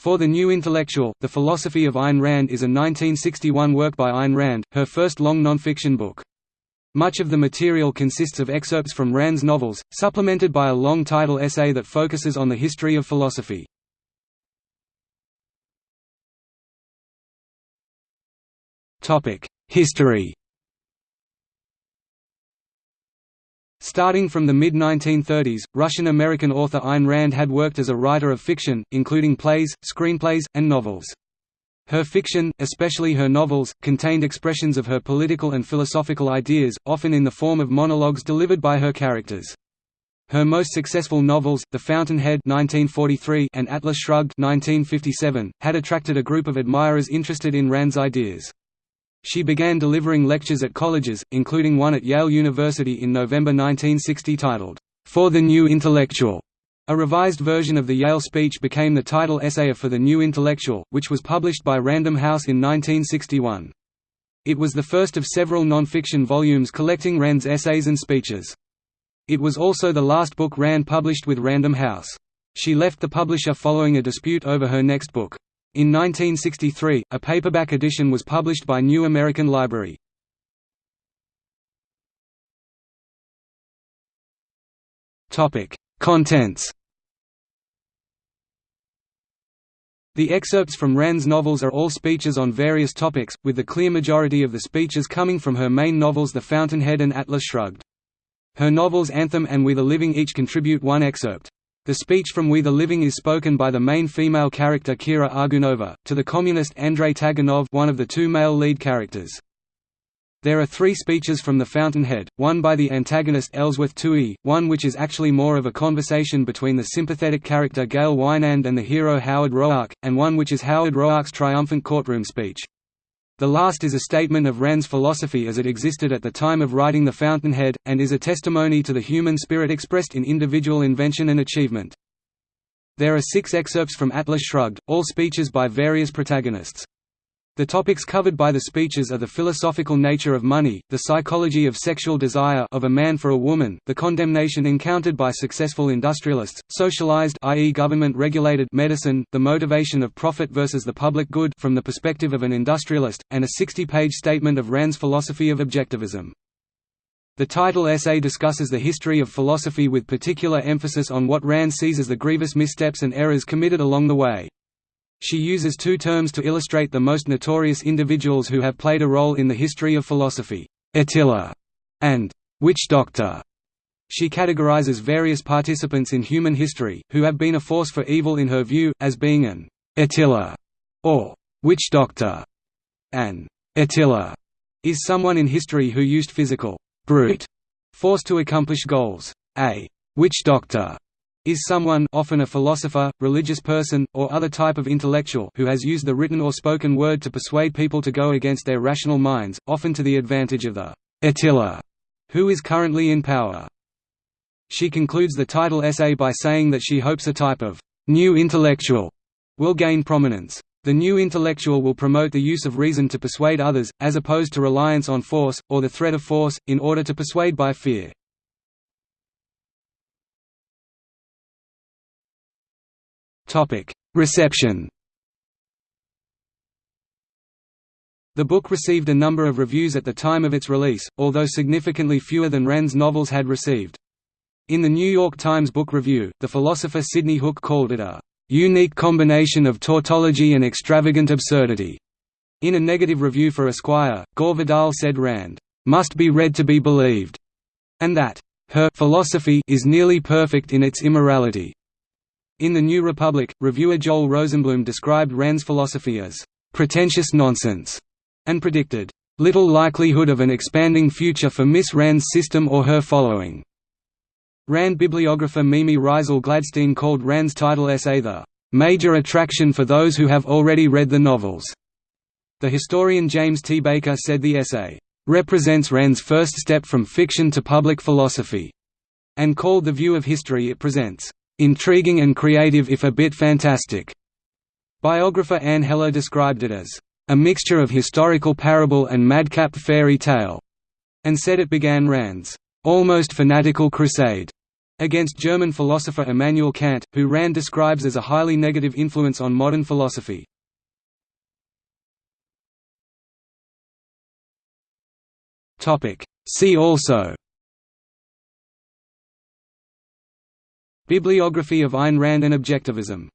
For the New Intellectual, The Philosophy of Ayn Rand is a 1961 work by Ayn Rand, her first long nonfiction book. Much of the material consists of excerpts from Rand's novels, supplemented by a long title essay that focuses on the history of philosophy. History Starting from the mid-1930s, Russian-American author Ayn Rand had worked as a writer of fiction, including plays, screenplays, and novels. Her fiction, especially her novels, contained expressions of her political and philosophical ideas, often in the form of monologues delivered by her characters. Her most successful novels, The Fountainhead (1943) and Atlas Shrugged (1957), had attracted a group of admirers interested in Rand's ideas. She began delivering lectures at colleges, including one at Yale University in November 1960 titled, For the New Intellectual. A revised version of the Yale speech became the title essay for the New Intellectual, which was published by Random House in 1961. It was the first of several non-fiction volumes collecting Rand's essays and speeches. It was also the last book Rand published with Random House. She left the publisher following a dispute over her next book. In 1963, a paperback edition was published by New American Library. Contents The excerpts from Rand's novels are all speeches on various topics, with the clear majority of the speeches coming from her main novels The Fountainhead and Atlas Shrugged. Her novels Anthem and We the Living each contribute one excerpt. The speech from We the Living is spoken by the main female character Kira Argounova, to the communist Andrei Taganov one of the two male lead characters. There are three speeches from The Fountainhead, one by the antagonist Ellsworth Toohey, one which is actually more of a conversation between the sympathetic character Gail Wynand and the hero Howard Roark, and one which is Howard Roark's triumphant courtroom speech. The last is a statement of Rand's philosophy as it existed at the time of writing The Fountainhead, and is a testimony to the human spirit expressed in individual invention and achievement. There are six excerpts from Atlas Shrugged, all speeches by various protagonists. The topics covered by the speeches are the philosophical nature of money, the psychology of sexual desire of a man for a woman, the condemnation encountered by successful industrialists, socialized i.e. government-regulated medicine, the motivation of profit versus the public good from the perspective of an industrialist, and a 60-page statement of Rand's philosophy of objectivism. The title essay discusses the history of philosophy with particular emphasis on what Rand sees as the grievous missteps and errors committed along the way. She uses two terms to illustrate the most notorious individuals who have played a role in the history of philosophy, Attila and witch doctor. She categorizes various participants in human history, who have been a force for evil in her view, as being an Attila or witch doctor. An Attila is someone in history who used physical brute force to accomplish goals. A witch doctor is someone often a philosopher, religious person, or other type of intellectual who has used the written or spoken word to persuade people to go against their rational minds, often to the advantage of the Attila, who is currently in power. She concludes the title essay by saying that she hopes a type of new intellectual will gain prominence. The new intellectual will promote the use of reason to persuade others, as opposed to reliance on force, or the threat of force, in order to persuade by fear. Reception The book received a number of reviews at the time of its release, although significantly fewer than Rand's novels had received. In the New York Times Book Review, the philosopher Sidney Hook called it a unique combination of tautology and extravagant absurdity. In a negative review for Esquire, Gore Vidal said Rand must be read to be believed, and that her philosophy is nearly perfect in its immorality. In The New Republic, reviewer Joel Rosenblum described Rand's philosophy as pretentious nonsense, and predicted little likelihood of an expanding future for Miss Rand's system or her following. Rand bibliographer Mimi Reisel Gladstein called Rand's title essay the major attraction for those who have already read the novels. The historian James T. Baker said the essay represents Rand's first step from fiction to public philosophy, and called the view of history it presents intriguing and creative if a bit fantastic. Biographer Anne Heller described it as a mixture of historical parable and madcap fairy tale, and said it began Rand's almost fanatical crusade Against German philosopher Immanuel Kant, who Rand describes as a highly negative influence on modern philosophy. See also Bibliography of Ayn Rand and Objectivism